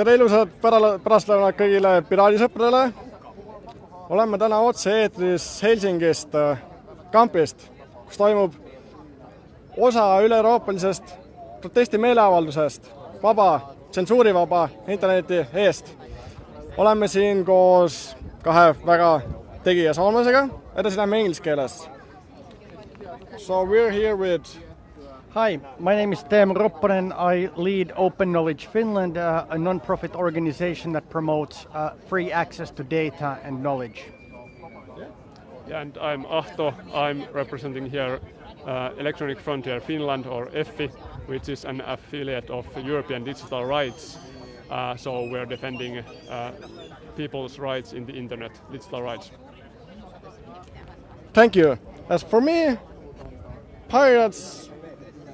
tere ilusat pära-, pärastlõunat kõigile piraadisõpradele. oleme täna otse-eetris Helsingist, kampist, kus toimub osa üle-euroopalisest protestimeeleavaldusest vaba, tsensuurivaba interneti eest. oleme siin koos kahe väga tegija soomlasega, edasi läheme inglise keeles. So we are here with Hi, my name is Teemu Ropponen. I lead Open Knowledge Finland, uh, a non-profit organization that promotes uh, free access to data and knowledge. Yeah, and I'm Ahto. I'm representing here uh, Electronic Frontier Finland, or EFFI, which is an affiliate of European Digital Rights. Uh, so we're defending uh, people's rights in the internet, digital rights. Thank you. As for me, pirates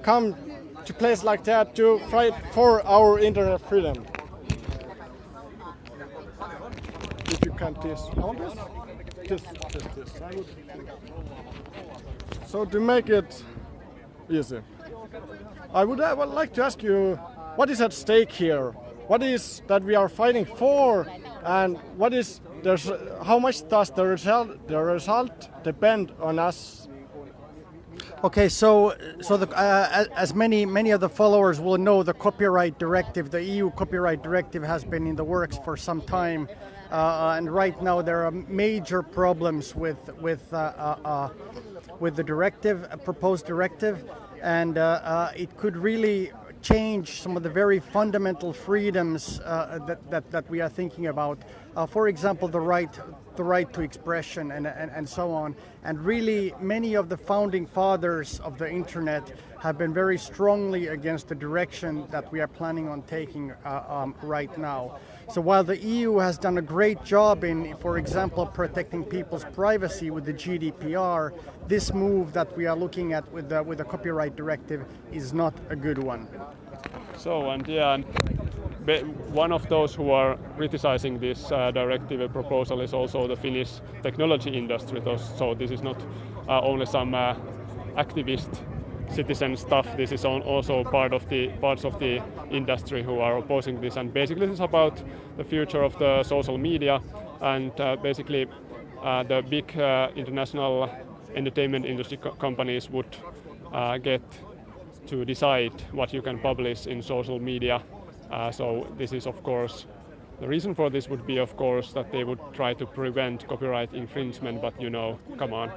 come to place like that to fight for our internet freedom. If you can this, on this, this, this, this. So to make it easy, I would, I would like to ask you, what is at stake here? What is that we are fighting for, and what is there's how much does the result the result depend on us Okay, so so the, uh, as many many of the followers will know, the copyright directive, the EU copyright directive, has been in the works for some time, uh, and right now there are major problems with with uh, uh, uh with the directive, proposed directive, and uh, it could really change some of the very fundamental freedoms uh, that, that, that, we are thinking about. Uh, for example, the right, the right to expression and, and, and so on. And really, many of the founding fathers of the internet have been very strongly against the direction that we are planning on taking uh, um, right now. So while the EU has done a great job in, for example, protecting people's privacy with the GDPR, this move that we are looking at with the, with the copyright directive is not a good one. So, and yeah, and one of those who are criticizing this uh, directive proposal is also the Finnish technology industry. So this is not uh, only some uh, activist citizen stuff. This is also part of the parts of the industry who are opposing this. And basically, this is about the future of the social media and uh, basically uh, the big uh, international entertainment industry co companies would get to decide what you can publish in social media. Uh, so this is of course, the reason for this would be of course that they would try to prevent copyright infringement, but you know, come on,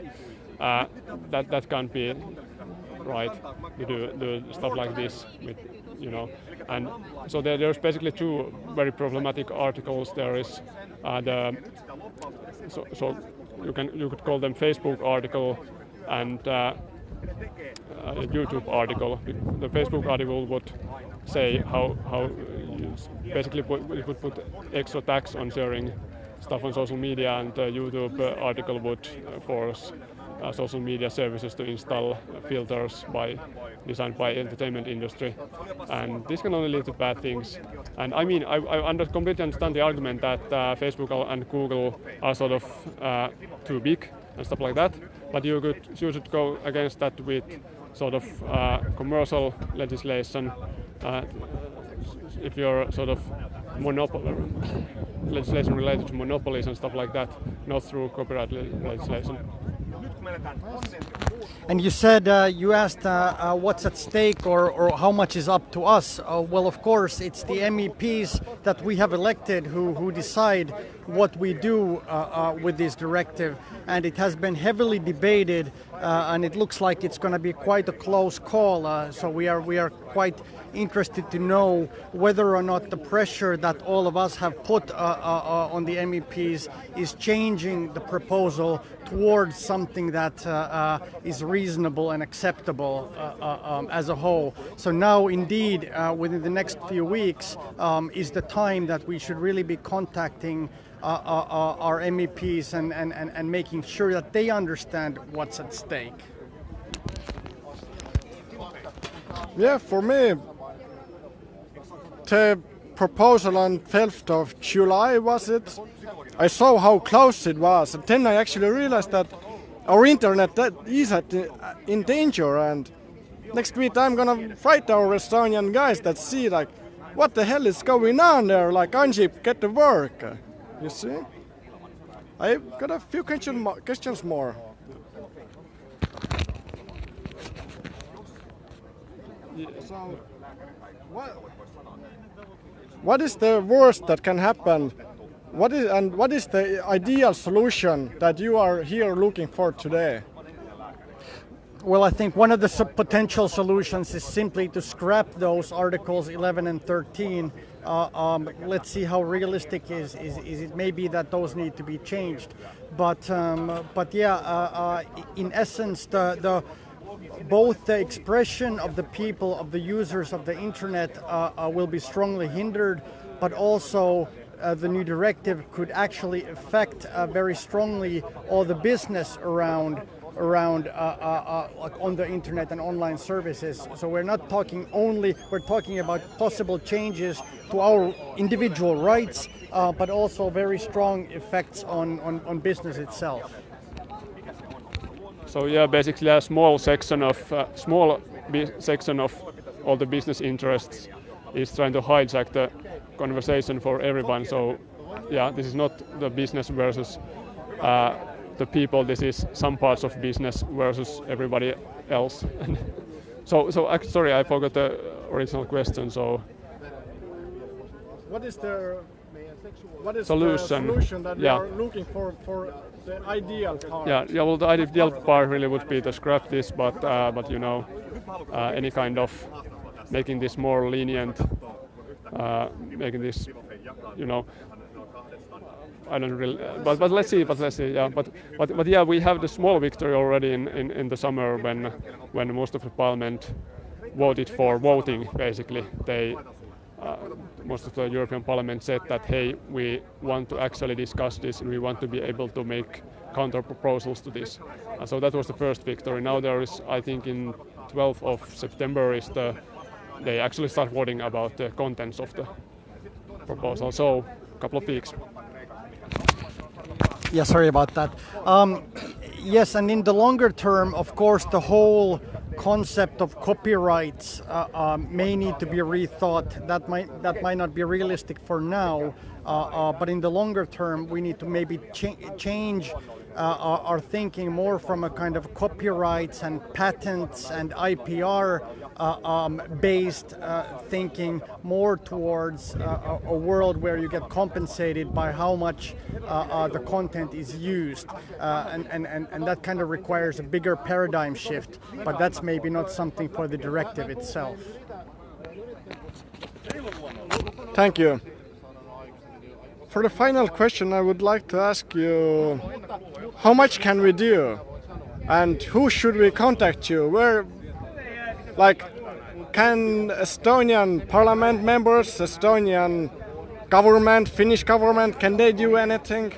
uh, that, that can't be right to do, do stuff like this with, you know. And so there, there's basically two very problematic articles. There is uh, the, so, so you can you could call them Facebook article and uh, a YouTube article. The Facebook article would say how how basically put, you could put extra tax on sharing stuff on social media, and the YouTube article would force uh, social media services to install filters by designed by entertainment industry, and this can only lead to bad things. And I mean, I, I under, completely understand the argument that uh, Facebook and Google are sort of uh, too big and stuff like that, but you could you should go against that with sort of uh, commercial legislation. Uh, if you're sort of monopoly legislation related to monopolies and stuff like that, not through copyright legislation. Comandante, com. And you said uh, you asked uh, uh, what's at stake or, or how much is up to us. Uh, well, of course, it's the MEPs that we have elected who, who decide what we do uh, uh, with this directive. And it has been heavily debated, and it looks like it's going to be quite a close call. so we are we are quite interested to know whether or not the pressure that all of us have put on the MEPs is changing the proposal towards something that is reasonable and acceptable uh, uh, um, as a whole. So now, indeed, within the next few weeks, um, is the time that we should really be contacting our MEPs and, and, and, and making sure that they understand what's at stake. Yeah, for me, the proposal on 12th of July, was it? I saw how close it was, and then I actually realized that our internet that is at, uh, in danger. And next week I'm gonna fight our Estonian guys that see like, what the hell is going on there? Like, Anji, get to work. You see? I've got a few question mo- questions more. So, what, what is the worst that can happen? What is and what is the ideal solution that you are here looking for today? Well, I think one of the potential solutions is simply to scrap those articles 11 and 13. Uh, um, let's see how realistic is, is is it may be that those need to be changed, but um, but yeah, uh, uh, in essence, the the both the expression of the people of the users of the internet uh, uh, will be strongly hindered, but also. Uh, the new directive could actually affect uh, very strongly all the business around around uh, uh, uh, on the internet and online services. So we're not talking only, we're talking about possible changes to our individual rights, but also very strong effects on, on, on business itself. So yeah, basically a small section of uh, small section of all the business interests is trying to hijack the conversation for everyone. So yeah, this is not the business versus uh, the people. This is some parts of business versus everybody else. so so sorry, I forgot the original question. So What is the what is Solution. the solution that Yeah. you are looking for for the ideal part? yeah, yeah. Well, the ideal part really would be to scrap this, but uh, but you know, uh, any kind of making this more lenient, uh, making this, you know, I don't really, but but let's see, but let's see, yeah, but but but yeah, we have the small victory already in, in, in the summer when when most of the parliament voted for voting. Basically, they uh, most of the European Parliament said that hey, we want to actually discuss this and we want to be able to make counter proposals to this. Uh, so that was the first victory. Now there is, I think, in 12th of September is the they actually start worrying about the contents of the proposal. So a couple of weeks. Yeah, sorry about that. Um, yes, and in the longer term, of course, the whole concept of copyrights uh, um, may need to be rethought. That might that might not be realistic for now, uh, uh, but in the longer term, we need to maybe cha- change uh, thinking more from a kind of copyrights and patents and IPR uh, um, based uh, thinking more towards uh, a, a world where you get compensated by how much uh, uh, the content is used. Uh, and, and, and that kind of requires a bigger paradigm shift, but that's maybe not something for the directive itself. Thank you. For the final question, I would like to ask you how much can we do? And who should we contact you? Where, like, can Estonian parliament members, Estonian government, Finnish government, can they do anything?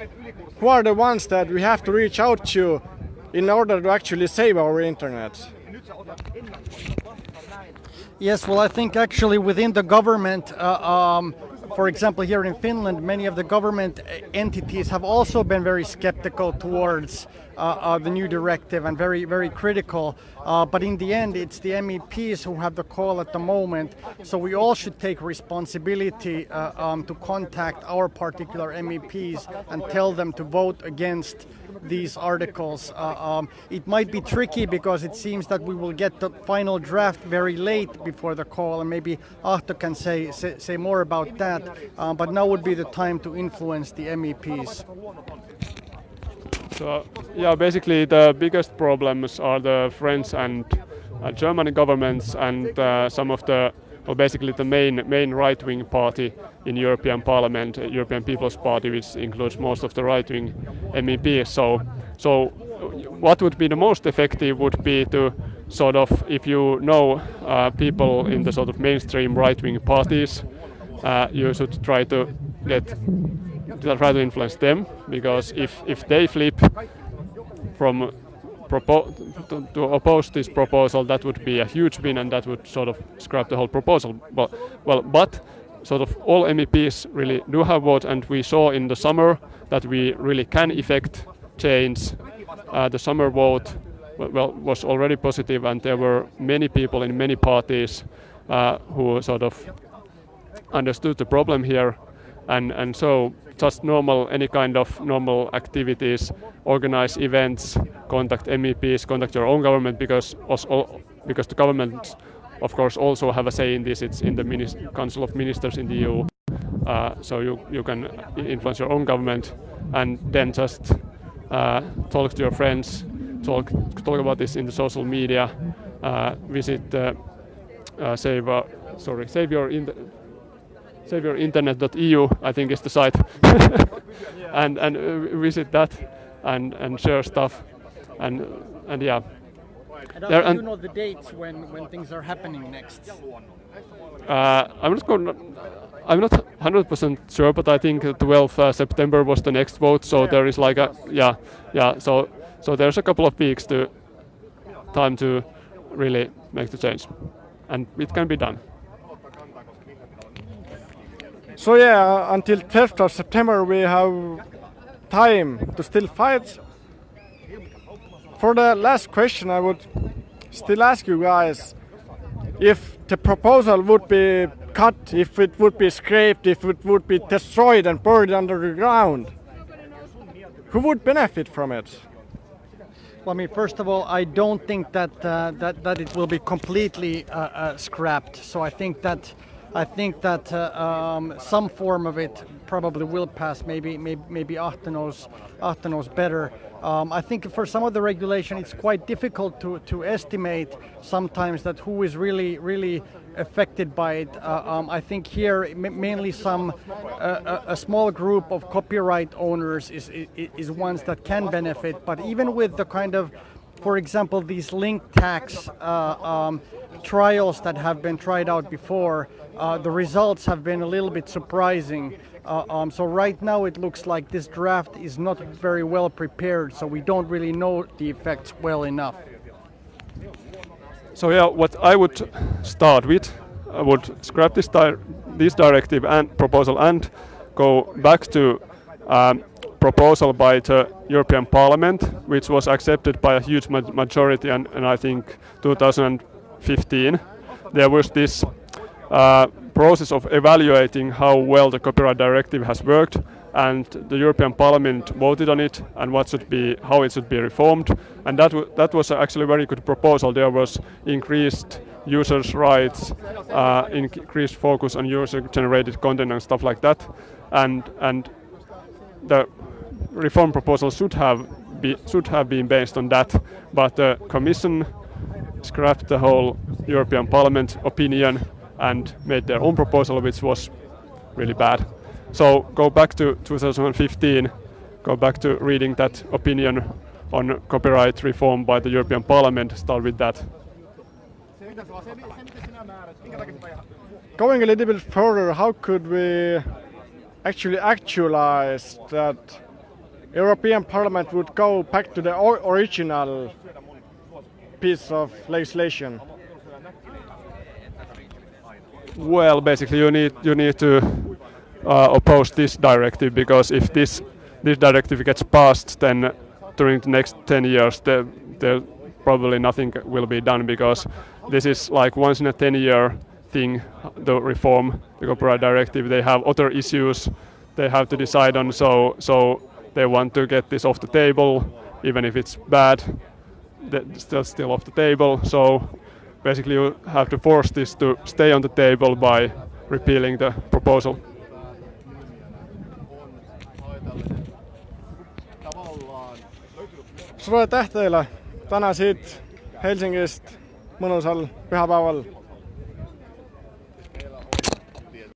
Who are the ones that we have to reach out to in order to actually save our internet? Yes, well, I think actually within the government, uh, um, for example, here in Finland, many of the government entities have also been very skeptical towards uh, uh, the new directive and very, very critical. Uh, but in the end, it's the MEPs who have the call at the moment. So we all should take responsibility uh, um, to contact our particular MEPs and tell them to vote against these articles. Um, it might be tricky because it seems that we will get the final draft very late before the call, and maybe Ahto can say, say, say more about that. But now would be the time to influence the MEPs. So yeah, basically the biggest problems are the French and uh, German governments and uh, some of the well, basically the main main right-wing party in European Parliament, European People's Party, which includes most of the right-wing MEPs. So, so what would be the most effective would be to sort of, if you know uh, people in the sort of mainstream right-wing parties, uh, you should try to get to try to influence them because if if they flip from to, to oppose this proposal, that would be a huge win, and that would sort of scrap the whole proposal. But well, but sort of all MEPs really do have votes, and we saw in the summer that we really can effect change. Uh, the summer vote well was already positive, and there were many people in many parties uh, who sort of understood the problem here, and and so just normal any kind of normal activities, organize events, contact MEPs, contact your own government because also, because the government of course also have a say in this. It's in the Council of Ministers in the EU, uh, so you you can influence your own government, and then just uh, talk to your friends, talk talk about this in the social media, uh, visit uh, uh, save uh, sorry save your in saveyourinternet.eu I think is the site, and and visit that and and share stuff, and and yeah. And there, and you know the dates when, when things are happening next? Uh, I'm not going. I'm not 100% sure, but I think 12th uh, September was the next vote. So yeah. there is like a yeah, yeah. So so there's a couple of weeks to time to really make the change, and it can be done. So yeah, until 10th of September we have time to still fight. For the last question, I would still ask you guys if the proposal would be cut, if it would be scraped, if it would be destroyed and buried under the ground, who would benefit from it? Well, I mean, first of all, I don't think that uh, that that it will be completely uh, uh, scrapped. So I think that I think that uh, um, some form of it probably will pass. Maybe maybe maybe Ahteno's Ahteno's better. Um, I think for some of the regulation, it's quite difficult to, to estimate sometimes that who is really really affected by it. Uh, um, I think here mainly some uh, a, a, small group of copyright owners is, is, is ones that can benefit. But even with the kind of, for example, these link tax uh, um, trials that have been tried out before, uh, the results have been a little bit surprising. Uh, um, so right now it looks like this draft is not very well prepared, so we don't really know the effects well enough. So yeah, what I would start with, I would scrap this, di this directive and proposal and go back to um, proposal by the European Parliament, which was accepted by a huge ma majority, and, and, I think 2015. There was this uh, process of evaluating how well the copyright directive has worked and the European Parliament voted on it and what should be how it should be reformed. And that that was actually a very good proposal. There was increased users rights uh, increased focus on user generated content and stuff like that. And and the reform proposal should have be, should have been based on that but the commission scrapped the whole European Parliament opinion and made their own proposal, which was really bad. So go back to 2015, go back to reading that opinion on copyright reform by the European Parliament, start with that. Going a little bit further, how could we actually actualize that European Parliament would go back to the original piece of legislation? Well, basically, you need you need to uh, oppose this directive because if this this directive gets passed, then during the next 10 years, there, there probably nothing will be done because this is like once in a 10 year thing. The reform, the copyright directive, they have other issues they have to decide on. So so they want to get this off the table, even if it's bad. Still still off the table. So basically you have to force this to stay on the table by repealing the proposal. sulle tähteillä täna siit Helsingist mõnusal pühapäeval